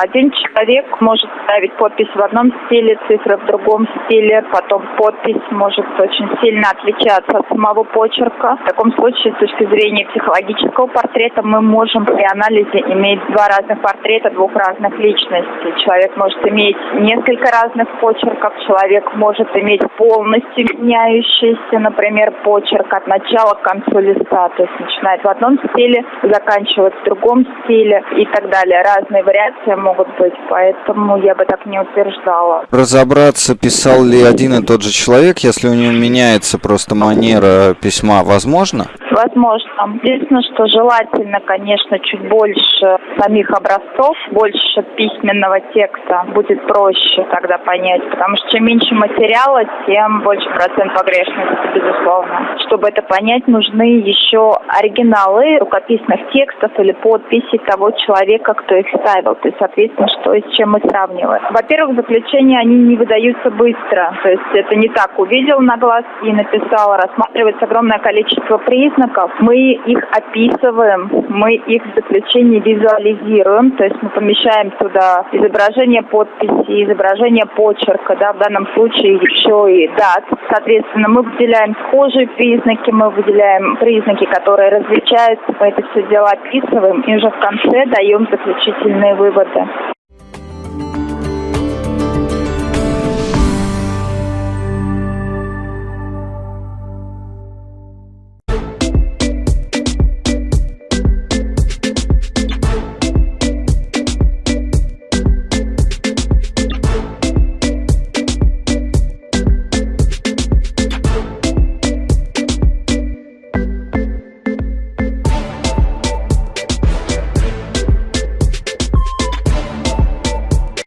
Один человек может ставить подпись в одном стиле, цифры в другом стиле, потом подпись может очень сильно отличаться от самого почерка. В таком случае, с точки зрения психологического портрета, мы можем при анализе иметь два разных портрета двух разных личностей. Человек может иметь несколько разных почерков, человек может иметь полностью меняющийся, например, почерк от начала к концу листа, то есть начинает в одном стиле, заканчивает в другом стиле и так далее. Разные вариации могут быть, поэтому я бы так не утверждала. Разобраться, писал ли один и тот же человек, если у него меняется просто манера письма, возможно? Возможно. Единственное, что желательно, конечно, чуть больше самих образцов, больше письменного текста будет проще тогда понять, потому что чем меньше материала, тем больше процент погрешности, безусловно. Чтобы это понять, нужны еще оригиналы рукописных текстов или подписи того человека, кто их ставил. То есть, соответственно, что и с чем мы сравниваем. Во-первых, заключения, они не выдаются быстро. То есть это не так увидел на глаз и написал, рассматривается огромное количество признаков. Мы их описываем, мы их в заключении визуализируем, то есть мы помещаем туда изображение подписи, изображение почерка, да, в данном случае еще и дат. Соответственно, мы выделяем схожие признаки, мы выделяем признаки, которые различаются, мы это все дело описываем и уже в конце даем заключительные выводы.